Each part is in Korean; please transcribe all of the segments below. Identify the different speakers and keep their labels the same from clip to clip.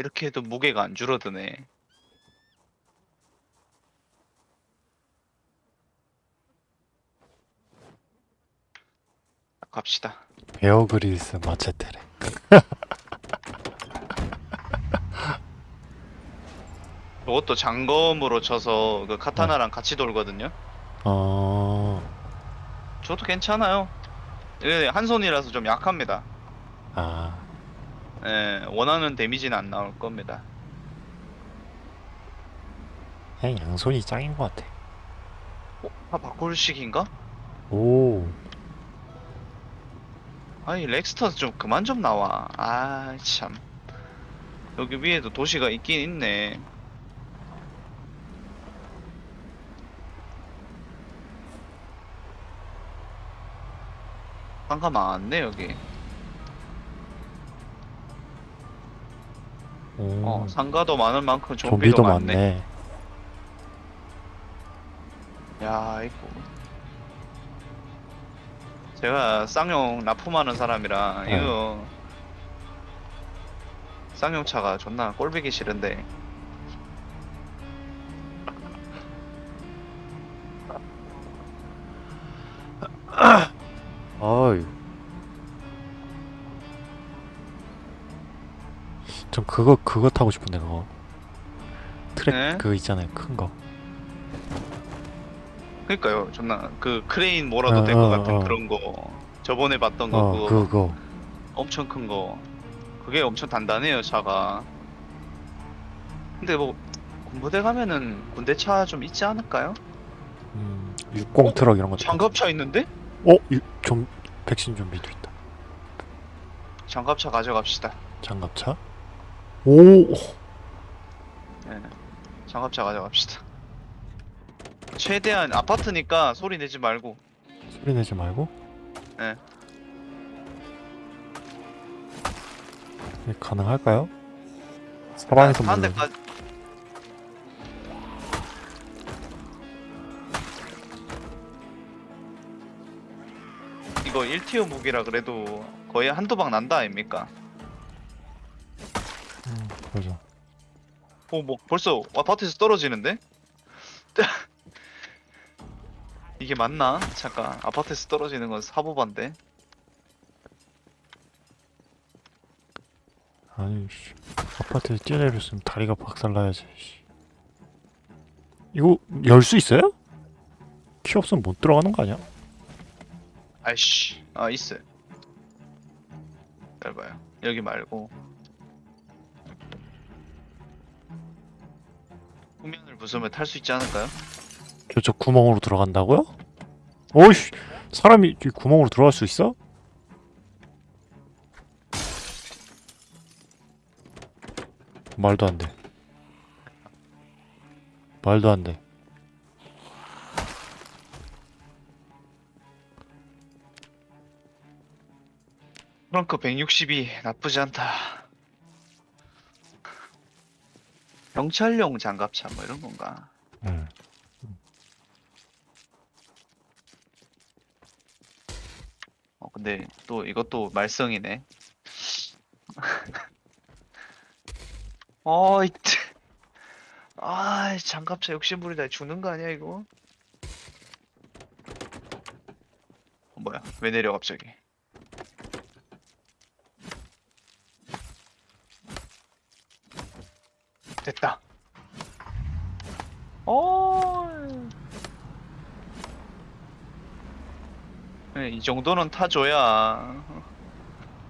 Speaker 1: 이렇게 해도 무게가 안 줄어드네. 갑시다.
Speaker 2: 베어그릴스 마체테래.
Speaker 1: 이것도 장검으로 쳐서 그 카타나랑 같이 돌거든요.
Speaker 2: 어,
Speaker 1: 저도 괜찮아요. 예, 한 손이라서 좀 약합니다.
Speaker 2: 아,
Speaker 1: 예, 원하는 데미지는 안 나올 겁니다.
Speaker 2: 그냥 양손이 짱인 것 같아.
Speaker 1: 어? 아, 바꿀식인가?
Speaker 2: 오,
Speaker 1: 아니, 렉스터 좀 그만 좀 나와. 아, 참. 여기 위에도 도시가 있긴 있네. 상가 많네, 여기.
Speaker 2: 오,
Speaker 1: 어, 상가도 많은 만큼 좀비도,
Speaker 2: 음. 좀비도
Speaker 1: 많네.
Speaker 2: 많네.
Speaker 1: 야, 이거. 제가 쌍용 납품하는 사람이라
Speaker 2: 네.
Speaker 1: 이거 쌍용차가 존나 꼴보기 싫은데
Speaker 2: 그거 그거 타고 싶은데 그거. 트랙
Speaker 1: 네?
Speaker 2: 그거 있잖아요 큰 거.
Speaker 1: 그러니까요 존나 그 크레인 몰아도
Speaker 2: 어,
Speaker 1: 될 것
Speaker 2: 어,
Speaker 1: 같은
Speaker 2: 어.
Speaker 1: 그런 거 저번에 봤던
Speaker 2: 거어
Speaker 1: 그거
Speaker 2: 그거.
Speaker 1: 엄청 큰 거 그게 엄청 단단해요 차가 근데 뭐 군부대 가면은 군대 차 좀 있지 않을까요?
Speaker 2: 음, 60 트럭 이런 거.
Speaker 1: 장갑차 있는데?
Speaker 2: 어, 이- 좀 백신 좀비도 있다.
Speaker 1: 장갑차 가져갑시다
Speaker 2: 장갑차? 오,
Speaker 1: 네. 장갑차 가져갑시다. 최대한 아파트니까 소리 내지 말고.
Speaker 2: 소리 내지 말고.
Speaker 1: 네.
Speaker 2: 이게 가능할까요? 사방에서
Speaker 1: 한
Speaker 2: 물론
Speaker 1: 대까지. 이거 1티어 무기라 그래도 거의 한두 방 난다 아닙니까? 오, 뭐 벌써 아파트에서 떨어지는데? 이게 맞나? 잠깐 아파트에서 떨어지는 건 사보반데.
Speaker 2: 아니, 씨. 아파트에서 뛰어내렸으면 다리가 박살나야지. 씨. 이거 열 수 있어요? 키 없으면 못 들어가는 거 아니야?
Speaker 1: 아이씨, 아 있어. 잘 봐요. 여기 말고 후면을 부수면 탈 수 있지 않을까요?
Speaker 2: 저쪽 구멍으로 들어간다고요? 어이씨, 사람이 이 구멍으로 들어갈 수 있어? 말도 안 돼. 말도 안 돼.
Speaker 1: 프랑크 162 나쁘지 않다. 경찰용 장갑차 뭐 이런 건가?
Speaker 2: 응.
Speaker 1: 어 근데 또 이것도 말썽이네. 어이, 아 장갑차 욕심부리다 죽는 거 아니야 이거? 어, 뭐야? 왜 내려 갑자기? 됐다. 어. 네, 이 정도는 타줘야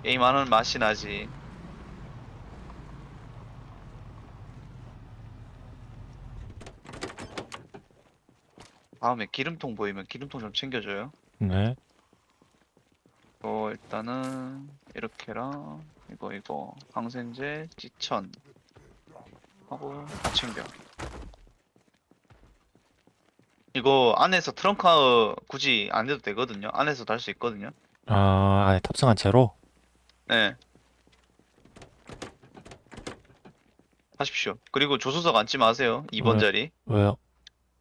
Speaker 1: 게임하는 맛이 나지. 다음에 기름통 보이면 기름통 좀 챙겨줘요.
Speaker 2: 네.
Speaker 1: 어 일단은 이렇게랑 이거 이거 항생제 찌천 하고 다 챙겨. 이거 안에서 트렁크 굳이 안 해도 되거든요. 안에서 달수 있거든요.
Speaker 2: 아, 아예 탑승한 채로?
Speaker 1: 네. 하십시오. 그리고 조수석 앉지 마세요. 2번
Speaker 2: 네.
Speaker 1: 자리.
Speaker 2: 왜요?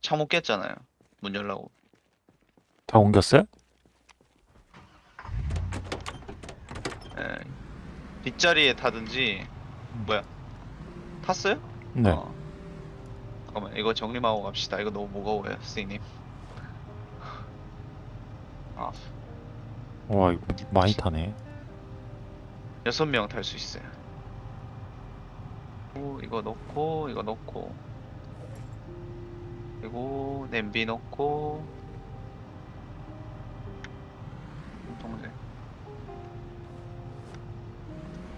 Speaker 1: 창문 깼잖아요. 문 열라고.
Speaker 2: 다 옮겼어요?
Speaker 1: 예. 뒷자리에 타든지 뭐야? 탔어요?
Speaker 2: 네.
Speaker 1: 어. 잠깐만 이거 정리하고 갑시다. 이거 너무 무거워요, 스님. 아,
Speaker 2: 와 이거 많이 타네.
Speaker 1: 여섯 명 탈 수 있어요. 오, 이거 넣고 이거 넣고 그리고 냄비 넣고 동생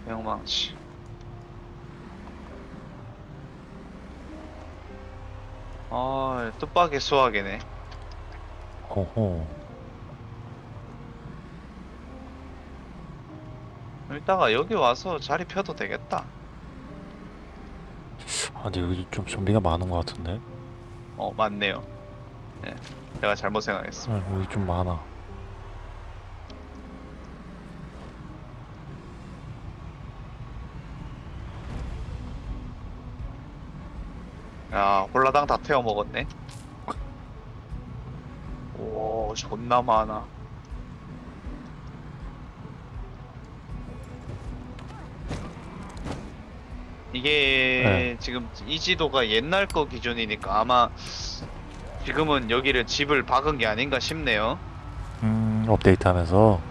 Speaker 1: 명망치 아 뜻밖의 수학이네
Speaker 2: 어허.
Speaker 1: 이따가 여기 와서 자리 펴도 되겠다
Speaker 2: 아 근데 여기 좀 좀비가 많은 것 같은데.
Speaker 1: 어 맞네요 예 제가 잘못 생각했어
Speaker 2: 아, 여기 좀 많아.
Speaker 1: 야 홀라당 다 태워 먹었네. 오 존나 많아. 이게 지금 이 지도가 옛날 거 기준이니까 아마 지금은 여기를 집을 박은 게 아닌가 싶네요.
Speaker 2: 음 업데이트 하면서?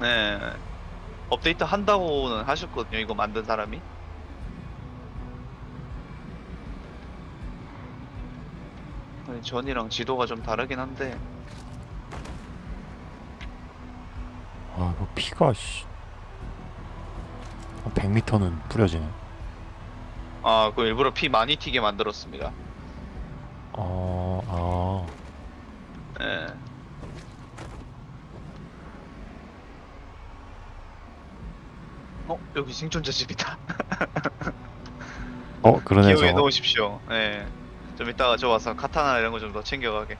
Speaker 1: 네. 업데이트 한다고는 하셨거든요 이거 만든 사람이 아니, 전이랑 지도가 좀 다르긴 한데
Speaker 2: 아 이거 피가 씨. 한 100m는 뿌려지네.
Speaker 1: 아 그 일부러 피 많이 튀게 만들었습니다
Speaker 2: 어, 아.
Speaker 1: 예. 어 여기 생존자 집이다
Speaker 2: 어 그러네
Speaker 1: 기억해. 놓으십시오 예. 좀 이따가 저 와서 카타나 이런 거 좀 더 챙겨가게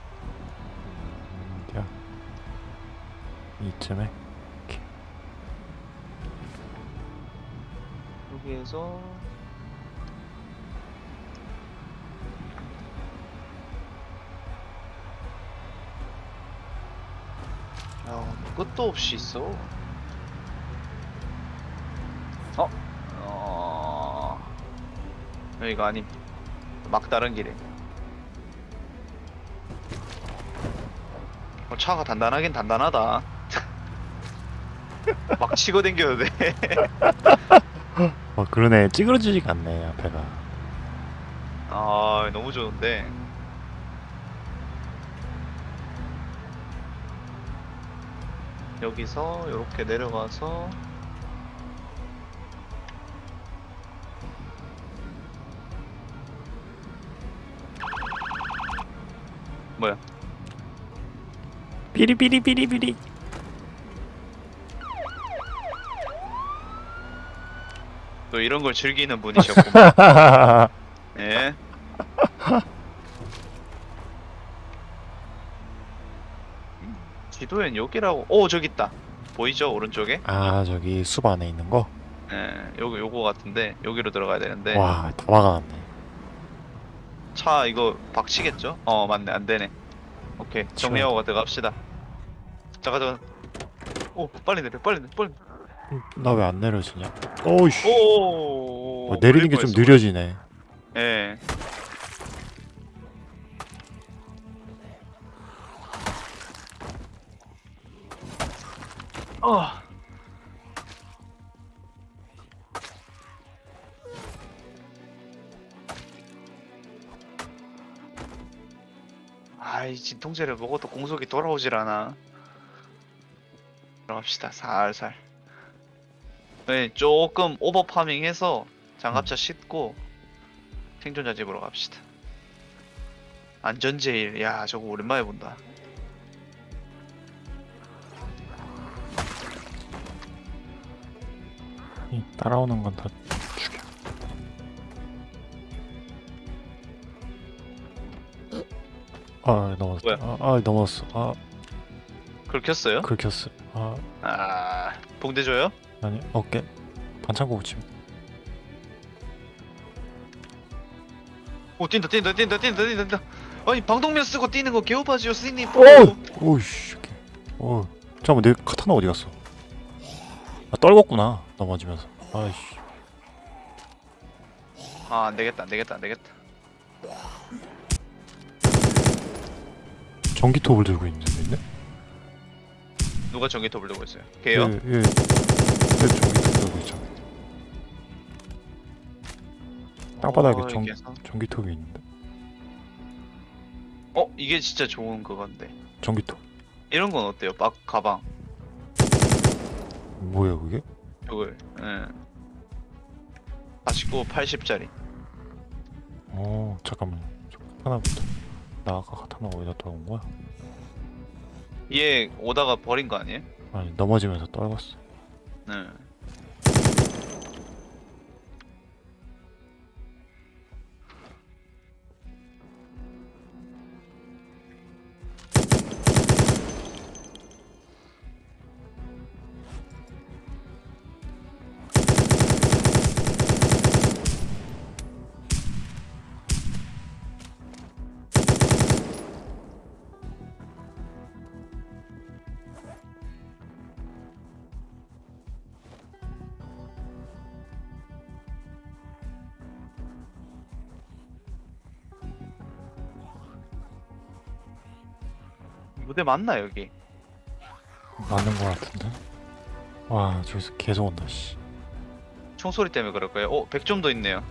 Speaker 2: 어디야? 이쯤에.
Speaker 1: 여기에서 야, 끝도 없이 있어. 어? 어... 여기가 아님. 막다른 길에. 어, 차가 단단하긴 단단하다. 막 치고 댕겨도 돼.
Speaker 2: 어 그러네 찌그러지지가 않네 앞에가.
Speaker 1: 아 너무 좋은데 여기서 이렇게 내려가서 뭐야?
Speaker 2: 삐리삐리삐리삐리.
Speaker 1: 또 이런 걸 즐기는 분이셨구만. 예. 지도엔 여기라고. 오 저기 있다. 보이죠? 오른쪽에?
Speaker 2: 아 저기 숲 안에 있는 거?
Speaker 1: 예 요거 요거 같은데 여기로 들어가야 되는데.
Speaker 2: 와다 막아놨네.
Speaker 1: 차 이거 박치겠죠? 어 맞네 안 되네. 오케이 정리하고 들어갑시다. 잠깐 잠깐. 오 빨리 내려 빨리 내려 빨리.
Speaker 2: 나 왜 안 내려지냐? 오우씨.
Speaker 1: 오.
Speaker 2: 어, 내리는 게 좀 느려지네.
Speaker 1: 예. 어. 아이 진통제를 먹어도 공속이 돌아오질 않아. 들어갑시다 살살. 네, 조금 오버 파밍해서 장갑차 싣고 생존자 집으로 갑시다. 안전제일, 야 저거 오랜만에 본다.
Speaker 2: 이 따라오는 건 다 아 넘었어.
Speaker 1: 뭐야?
Speaker 2: 아, 아 넘었어. 아
Speaker 1: 긁혔어요?
Speaker 2: 긁혔어. 아
Speaker 1: 아, 붕대 줘요?
Speaker 2: 아니 어깨 반창고 붙임.
Speaker 1: 오 뛴다 뛴다 뛴다 뛴다 뛴다 뛴다. 아니 방독면 쓰고 뛰는 거 개오바지요 스님.
Speaker 2: 오! 오이씨. 어 잠깐만 내 카타나 어디 갔어? 아 떨궜구나 넘어지면서. 아이씨.
Speaker 1: 아 안되겠다 안되겠다 안되겠다
Speaker 2: 전기톱을 들고 있는 데 있네?
Speaker 1: 누가 전기톱을 들고 있어요? 걔요?
Speaker 2: 예, 예. 예, 전기톱 들고 있잖아. 땅바닥에
Speaker 1: 어,
Speaker 2: 전? 전기톱이 있는데.
Speaker 1: 어 이게 진짜 좋은 그건데
Speaker 2: 전기톱.
Speaker 1: 이런 건 어때요? 막 가방
Speaker 2: 뭐야 그게?
Speaker 1: 이걸 예 49, 80짜리
Speaker 2: 어 잠깐만. 저 하나부터. 나 아까 카타나 어디다 떨군 거야?
Speaker 1: 얘 오다가 버린 거 아니에요?
Speaker 2: 아니 넘어지면서 떨궜어.
Speaker 1: 네 무대 맞나 여기?
Speaker 2: 맞는 거 같은데. 와 저기서 계속 온다 씨.
Speaker 1: 총소리 때문에 그럴 거예요. 어, 100점도 있네요.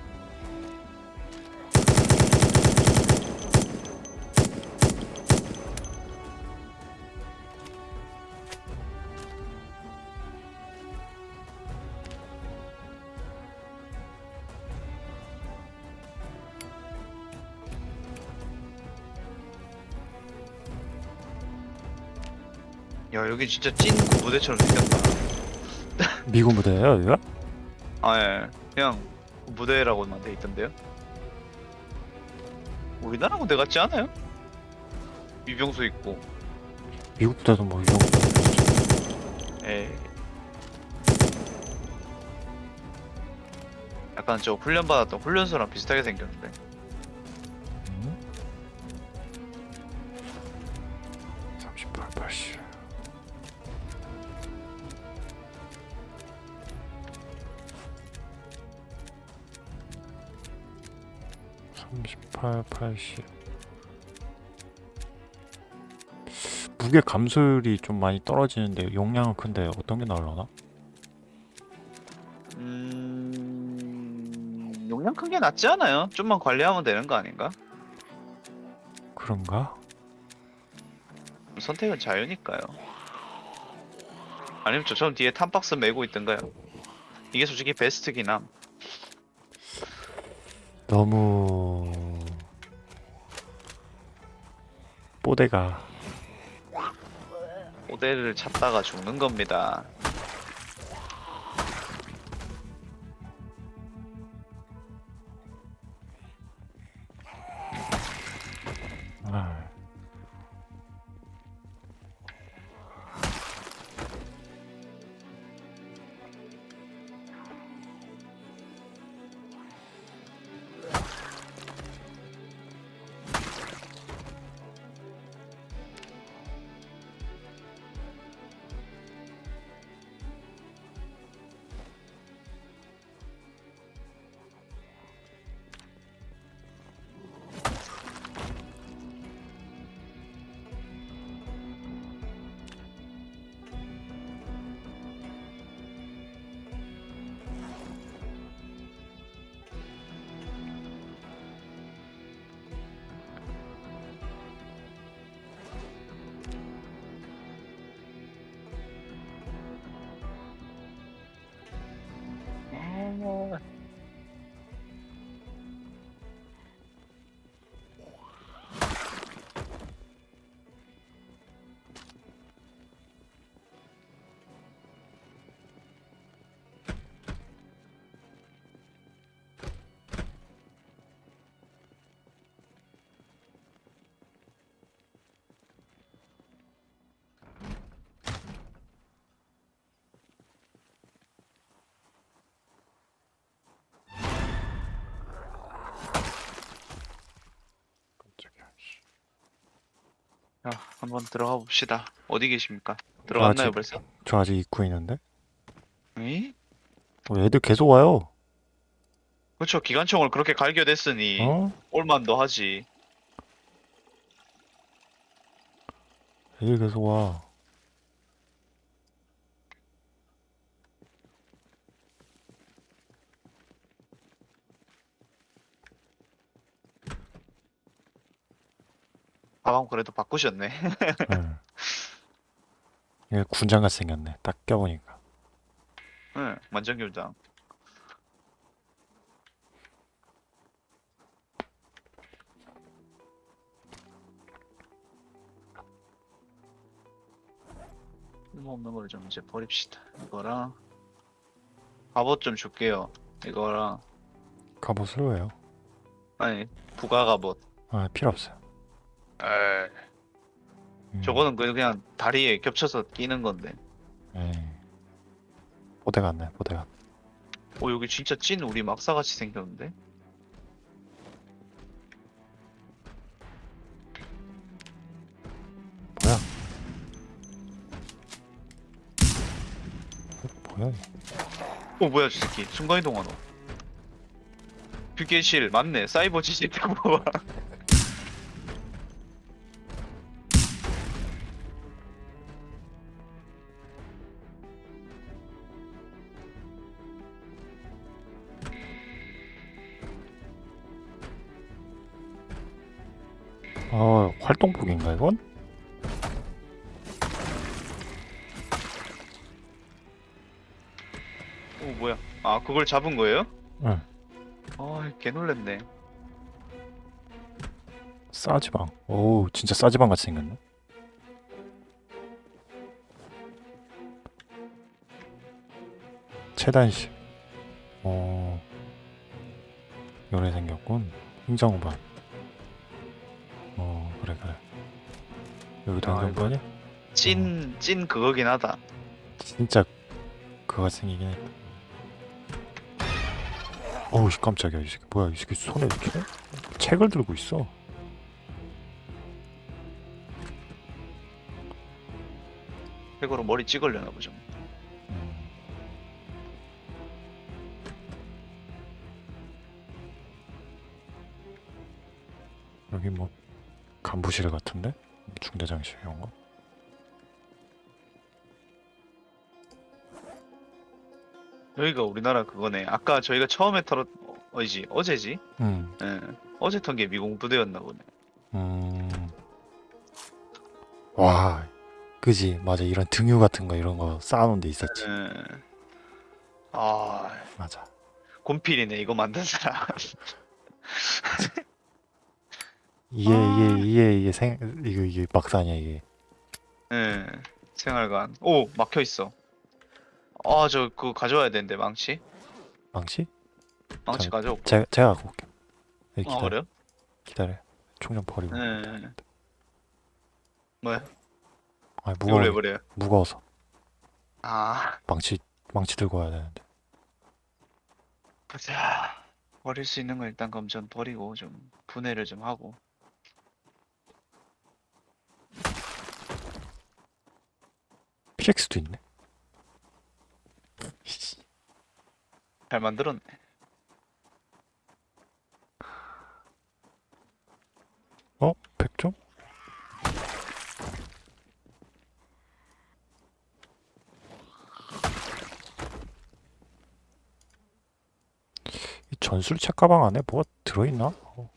Speaker 1: 야, 여기 진짜 찐 무대처럼 생겼다.
Speaker 2: 미군 부대예요 여기가?
Speaker 1: 아, 예. 그냥 무대라고만 돼 있던데요. 우리나라 무대 같지 않아요? 위병수 있고,
Speaker 2: 미국 부대도 뭐 이런 거.
Speaker 1: 에 약간 저 훈련 받았던 훈련소랑 비슷하게 생겼는데.
Speaker 2: 8, 80 무게 감소율이 좀 많이 떨어지는데 용량은 큰데 어떤 게 나으려나?
Speaker 1: 음... 용량 큰 게 낫지 않아요? 좀만 관리하면 되는 거 아닌가?
Speaker 2: 그런가?
Speaker 1: 선택은 자유니까요 아니면 저처럼 뒤에 탄박스 메고 있던가요 이게 솔직히 베스트긴 함
Speaker 2: 너무 뽀대가
Speaker 1: 모델을 찾다가 죽는 겁니다. 자, 한번 들어가 봅시다. 어디 계십니까? 들어갔나요
Speaker 2: 아직-
Speaker 1: 벌써?
Speaker 2: 저 아직 입구에 있는데?
Speaker 1: 에?
Speaker 2: 어, 애들 계속 와요.
Speaker 1: 그렇죠. 기관총을 그렇게 갈겨댔으니
Speaker 2: 어?
Speaker 1: 올만도 하지.
Speaker 2: 애들 계속 와.
Speaker 1: 가방 그래도 바꾸셨네.
Speaker 2: 응. 얘 군장같이 생겼네. 딱 껴보니까.
Speaker 1: 응, 완전 교장. 쓸모없는 걸 좀 이제 버립시다. 이거랑 갑옷 좀 줄게요. 이거랑
Speaker 2: 갑옷을 왜요?
Speaker 1: 아니 부가 갑옷.
Speaker 2: 아, 필요 없어요.
Speaker 1: 에
Speaker 2: 음,
Speaker 1: 저거는 그냥- 그냥 다리에 겹쳐서 끼는 건데.
Speaker 2: 에이. 보대 같네, 보대 같.
Speaker 1: 오 여기 진짜 찐 우리 막사같이 생겼는데?
Speaker 2: 뭐야? 어, 뭐야? 얘.
Speaker 1: 오 뭐야 저 새끼 순간이동하노 휴게실 맞네 사이버 지식 봐
Speaker 2: 활동복인가 이건?
Speaker 1: 오 뭐야 아 그걸 잡은 거예요?
Speaker 2: 응.
Speaker 1: 아개 놀랬네
Speaker 2: 싸지방. 오, 진짜 싸지방 같이 생겼네. 최단식. 어, 요래 생겼군. 행정반. 어, 그래 그래. 여기도
Speaker 1: 아,
Speaker 2: 행정반이야?
Speaker 1: 찐 찐 그거긴 하다
Speaker 2: 진짜 그거 생기긴 했다. 어우 씨, 깜짝이야 이 새끼 뭐야 이 새끼 손에 이렇게 책을 들고 있어.
Speaker 1: 백으로 머리 찍으려나 보죠
Speaker 2: 음. 여기 뭐 간부실 같은데? 중대장실 이런 거?
Speaker 1: 여기가 우리나라 그거네 아까 저희가 처음에 털었 어, 어이지 어제지?
Speaker 2: 음,
Speaker 1: 예 어제 턴 게 미공 부대였나 보네
Speaker 2: 음, 와, 그지 맞아 이런 등유 같은 거 이런 거 쌓아놓은 데 있었지.
Speaker 1: 예. 아
Speaker 2: 맞아.
Speaker 1: 곤필이네 이거 만든 사람
Speaker 2: 이게
Speaker 1: 아.
Speaker 2: 이게 이게 이게 생 이거 이게 막사냐 이게.
Speaker 1: 예, 생활관. 오, 막혀 있어. 아, 저 그거 가져와야 되는데 망치.
Speaker 2: 망치?
Speaker 1: 망치
Speaker 2: 자,
Speaker 1: 가져올게.
Speaker 2: 제가 제가 갖고 올게. 여기
Speaker 1: 아,
Speaker 2: 기다려.
Speaker 1: 그래요?
Speaker 2: 기다려. 총좀 버리고.
Speaker 1: 예. 뭐야?
Speaker 2: 아
Speaker 1: 이걸
Speaker 2: 무거워
Speaker 1: 왜 버려요?
Speaker 2: 무거워서
Speaker 1: 아,
Speaker 2: 망치 망치 들고 와야 되는데.
Speaker 1: 보자. 버릴 수 있는 거 일단 그럼 전 버리고 좀 분해를 좀 하고.
Speaker 2: PX도 있네. 씨.
Speaker 1: 잘 만들었네.
Speaker 2: 어? 100점? 이 전술책 가방 안에 뭐가 들어있나? 어,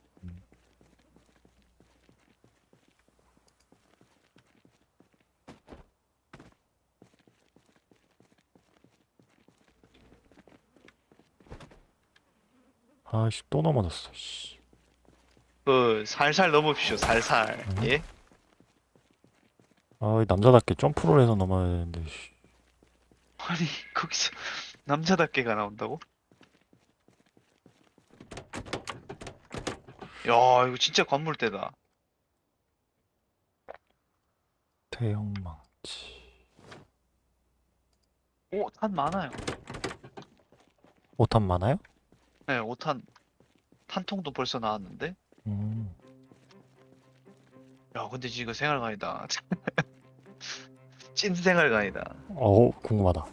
Speaker 2: 아씨 또 넘어졌어 씨.
Speaker 1: 그 살살 넘으십시오. 살살.
Speaker 2: 음.
Speaker 1: 예?
Speaker 2: 아 남자답게 점프를 해서 넘어야 되는데 씨.
Speaker 1: 아니, 거기서 남자답게가 나온다고? 야, 이거 진짜 관물대다.
Speaker 2: 대형 망치
Speaker 1: 오, 탄 많아요.
Speaker 2: 오탄 많아요?
Speaker 1: 네, 5탄 탄통도 벌써 나왔는데?
Speaker 2: 음.
Speaker 1: 야, 근데 지금 생활관이다. 찐 생활관이다.
Speaker 2: 어 궁금하다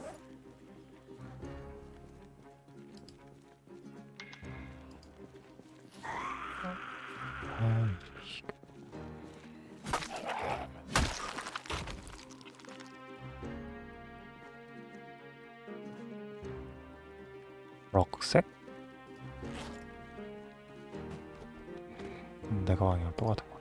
Speaker 2: 똑같은 거.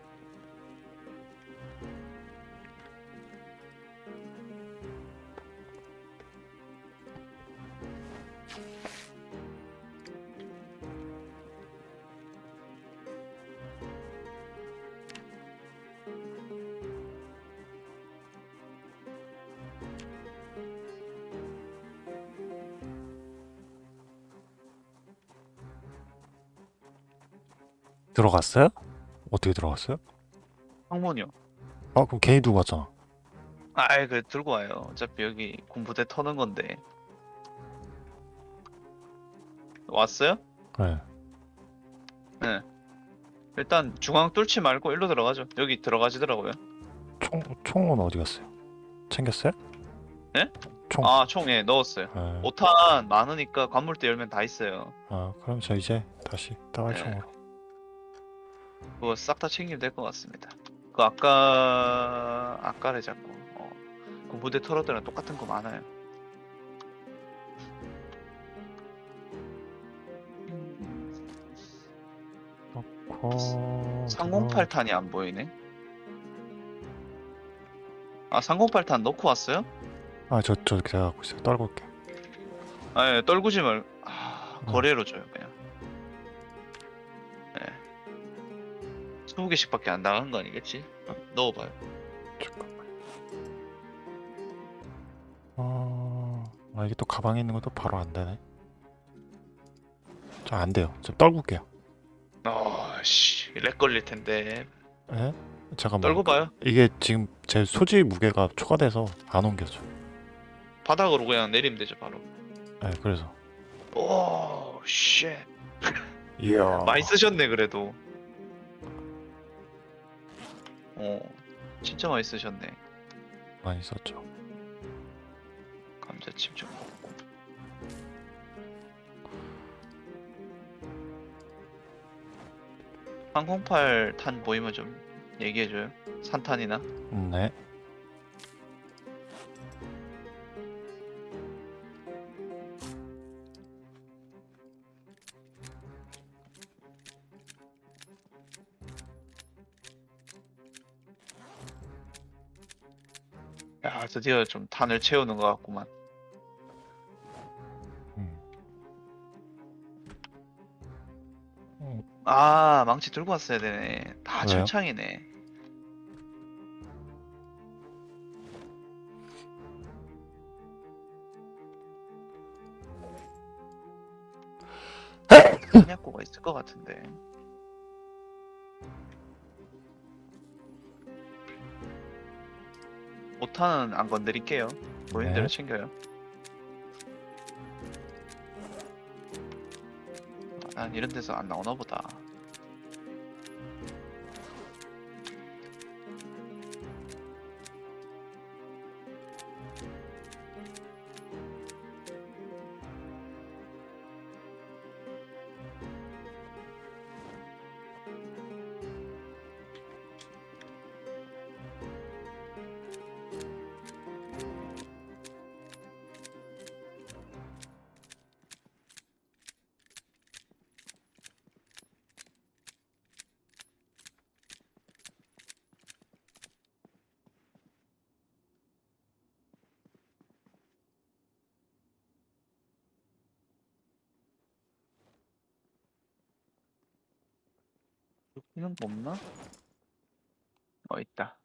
Speaker 2: 들어갔어요? 어떻게 들어갔어요?
Speaker 1: 창문이요.
Speaker 2: 아 그럼 괜히 두고 갔잖아.
Speaker 1: 아이 그 들고 와요. 어차피 여기 군부대 터는 건데. 왔어요?
Speaker 2: 네.
Speaker 1: 네. 일단 중앙 뚫지 말고 일로 들어가죠. 여기 들어가시더라고요.
Speaker 2: 총 총은 어디 갔어요? 챙겼어요?
Speaker 1: 네?
Speaker 2: 총.
Speaker 1: 아 총에 넣었어요.
Speaker 2: 네.
Speaker 1: 5탄 많으니까 관물대 열면 다 있어요.
Speaker 2: 아 그럼 저 이제 다시 따발총으로.
Speaker 1: 그거 싹 다 챙기면 될 것 같습니다. 그 아까 아까래 잡고 어. 군부대 털어들랑 똑같은 거 많아요.
Speaker 2: 어,
Speaker 1: 308탄이 안 보이네. 아 308탄 넣고 왔어요?
Speaker 2: 아저 저 제가 갖고 있어요. 떨고 올게.
Speaker 1: 아 예, 떨구지 말. 아,
Speaker 2: 어.
Speaker 1: 거래로 줘요 그냥. 20개씩밖에 안 나간 거 아니겠지? 어, 넣어봐요.
Speaker 2: 잠깐만. 아, 아 이게 또 가방에 있는 것도 바로 안 되네. 저 안 돼요. 좀 떨고 올게요.
Speaker 1: 어씨 렉 걸릴 텐데.
Speaker 2: 예? 잠깐만.
Speaker 1: 떨고 봐요.
Speaker 2: 이게 지금 제 소지 무게가 초과돼서 안 옮겨져.
Speaker 1: 바닥으로 그냥 내리면 되죠 바로.
Speaker 2: 예, 그래서.
Speaker 1: oh shit.
Speaker 2: 이야.
Speaker 1: 많이 쓰셨네 그래도. 어 진짜 많이 쓰셨네.
Speaker 2: 많이 썼죠.
Speaker 1: 감자칩 좀 먹고. 항공팔 탄 보이면 좀 얘기해줘요. 산탄이나.
Speaker 2: 음, 네.
Speaker 1: 드디어 좀 탄을 채우는 것 같구만.
Speaker 2: 음. 음,
Speaker 1: 아 망치 들고 왔어야 되네. 다
Speaker 2: 왜요?
Speaker 1: 철창이네. 한약고가 있을 것 같은데. 오탄은 안 건드릴게요. 보이는 대로
Speaker 2: 네.
Speaker 1: 챙겨요. 아, 난 이런 데서 안 나오나 보다. 없나? 어 있다.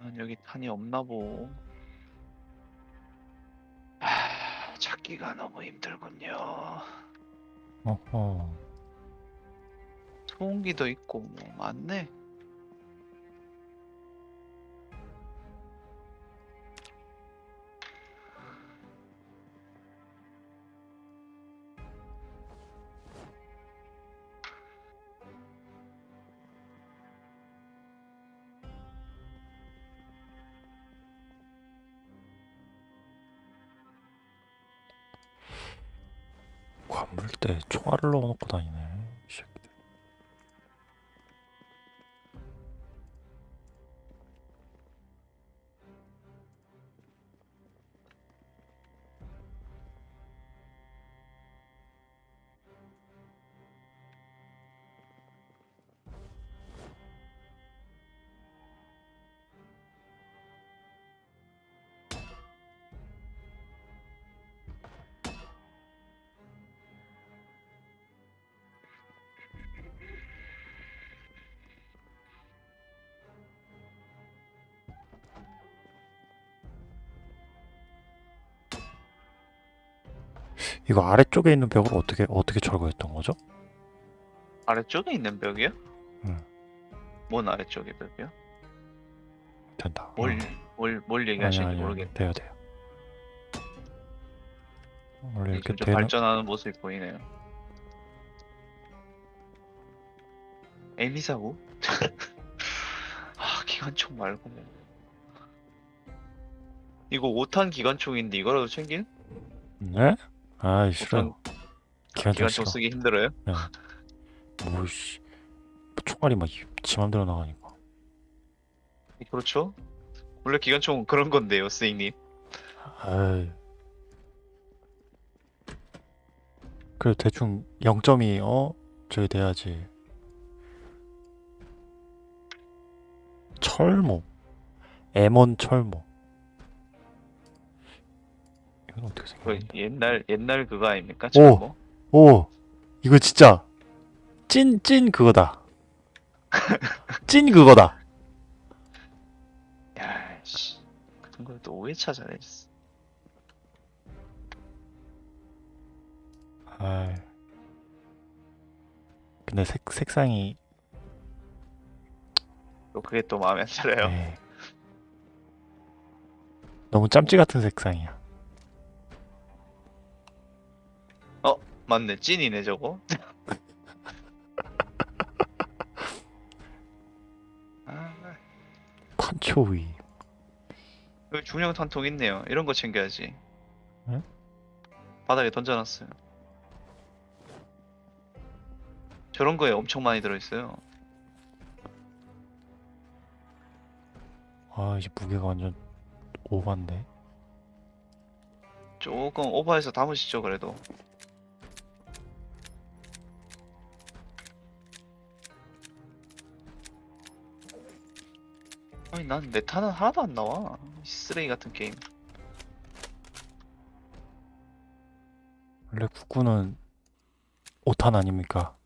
Speaker 1: 난 여기 탄이 없나 보. 찾기가 너무 힘들군요.
Speaker 2: 어허.
Speaker 1: 소음기도 있고 뭐 많네.
Speaker 2: 관물대에 총알을 넣어놓고 다니네. 이 새끼. 이거 아래쪽에 있는 벽을 어떻게 어떻게 철거했던 거죠?
Speaker 1: 아래쪽에 있는 벽이요?
Speaker 2: 응.
Speaker 1: 뭔 아래쪽에 벽이요?
Speaker 2: 된다.
Speaker 1: 뭘,
Speaker 2: 어.
Speaker 1: 뭘, 뭘 얘기하시는지
Speaker 2: 아니 아니
Speaker 1: 모르겠네.
Speaker 2: 돼요 돼요. 원래 이렇게 되는
Speaker 1: 발전하는 모습이 보이네요. 에미사고? 아, 기관총 말고. 이거 5탄 기관총인데 이거라도 챙길?
Speaker 2: 네? 아이 싫어요. 기관총
Speaker 1: 기관총
Speaker 2: 싫어.
Speaker 1: 쓰기 힘들어요?
Speaker 2: 뭐씨 총알이 막 지 맘대로 나가니까.
Speaker 1: 그렇죠? 원래 기관총은 그런 건데요, 스윙님.
Speaker 2: 아이. 그래 대충 0점이 어 저기 돼야지. 철모. M1 철모. 이건 어떻게
Speaker 1: 그
Speaker 2: 생겼는데?
Speaker 1: 옛날 옛날 그거 아닙니까?
Speaker 2: 오! 오 이거 진짜 찐 찐 그거다. 찐 그거다.
Speaker 1: 야, 씨. 그런 걸또 오해 찾아냈어.
Speaker 2: 아이. 근데 색 색상이
Speaker 1: 또 그게 또 마음에 안 들어요.
Speaker 2: 네. 너무 짬찌 같은 색상이야.
Speaker 1: 맞네, 찐이네 저거. 아,
Speaker 2: 판초위.
Speaker 1: 여기 중형 탄통 있네요. 이런 거 챙겨야지.
Speaker 2: 네?
Speaker 1: 바닥에 던져놨어요. 저런 거에 엄청 많이 들어있어요.
Speaker 2: 아 이제 무게가 완전 오반데.
Speaker 1: 조금 오버해서 담으시죠, 그래도. 아니, 난 내 탄은 하나도 안 나와. 이 쓰레기 같은 게임.
Speaker 2: 원래 국구는 오탄 아닙니까?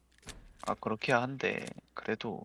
Speaker 1: 아, 그렇게 한데, 그래도